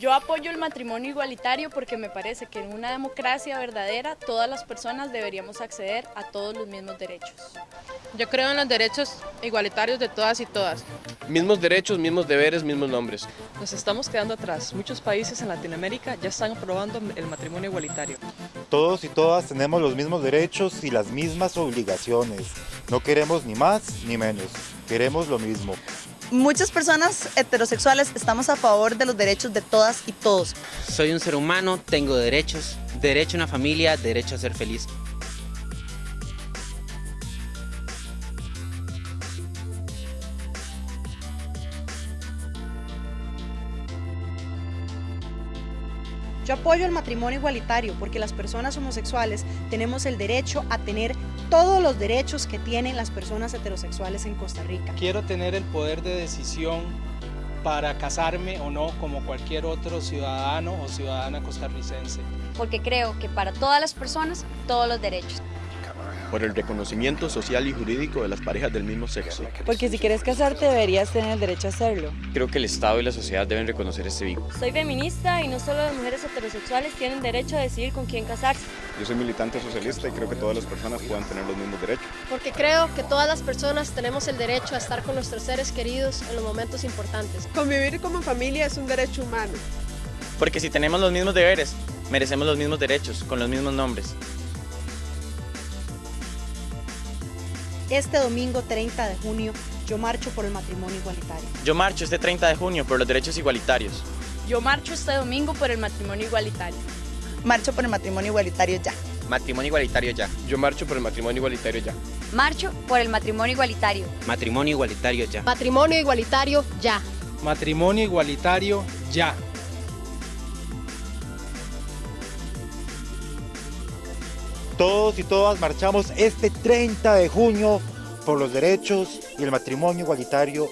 Yo apoyo el matrimonio igualitario porque me parece que en una democracia verdadera todas las personas deberíamos acceder a todos los mismos derechos. Yo creo en los derechos igualitarios de todas y todas. Mismos derechos, mismos deberes, mismos nombres. Nos estamos quedando atrás. Muchos países en Latinoamérica ya están aprobando el matrimonio igualitario. Todos y todas tenemos los mismos derechos y las mismas obligaciones. No queremos ni más ni menos. Queremos lo mismo. Muchas personas heterosexuales estamos a favor de los derechos de todas y todos. Soy un ser humano, tengo derechos, derecho a una familia, derecho a ser feliz. Yo apoyo el matrimonio igualitario porque las personas homosexuales tenemos el derecho a tener todos los derechos que tienen las personas heterosexuales en Costa Rica. Quiero tener el poder de decisión para casarme o no como cualquier otro ciudadano o ciudadana costarricense. Porque creo que para todas las personas, todos los derechos por el reconocimiento social y jurídico de las parejas del mismo sexo. Porque si quieres casarte deberías tener el derecho a hacerlo. Creo que el Estado y la sociedad deben reconocer este vínculo. Soy feminista y no solo las mujeres heterosexuales tienen derecho a decidir con quién casarse. Yo soy militante socialista y creo que todas las personas puedan tener los mismos derechos. Porque creo que todas las personas tenemos el derecho a estar con nuestros seres queridos en los momentos importantes. Convivir como familia es un derecho humano. Porque si tenemos los mismos deberes, merecemos los mismos derechos, con los mismos nombres. Este domingo 30 de junio yo marcho por el matrimonio igualitario. Yo marcho este 30 de junio por los derechos igualitarios. Yo marcho este domingo por el matrimonio igualitario. Marcho por el matrimonio igualitario ya. Matrimonio igualitario ya. Yo marcho por el matrimonio igualitario ya. Marcho por el matrimonio igualitario. Matrimonio igualitario ya. Matrimonio igualitario ya. Matrimonio igualitario ya. Todos y todas marchamos este 30 de junio por los derechos y el matrimonio igualitario